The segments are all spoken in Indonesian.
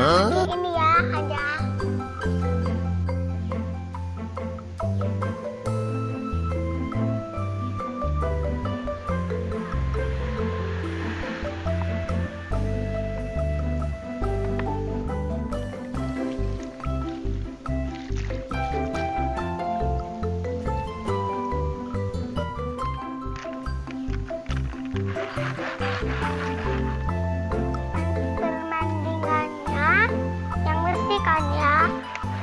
Huh?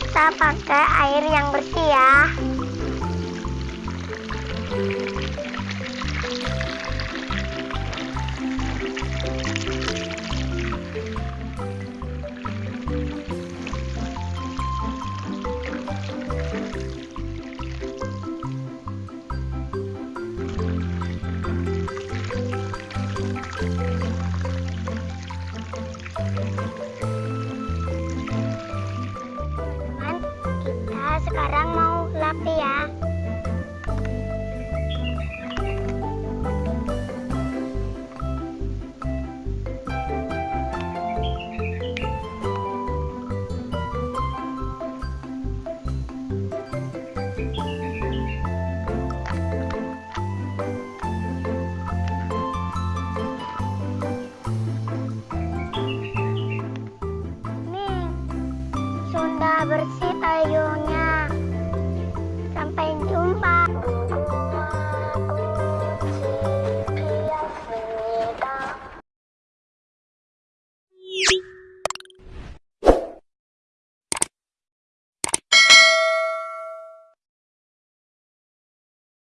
kita pakai air yang bersih ya. Sekarang mau lapi ya. Bersih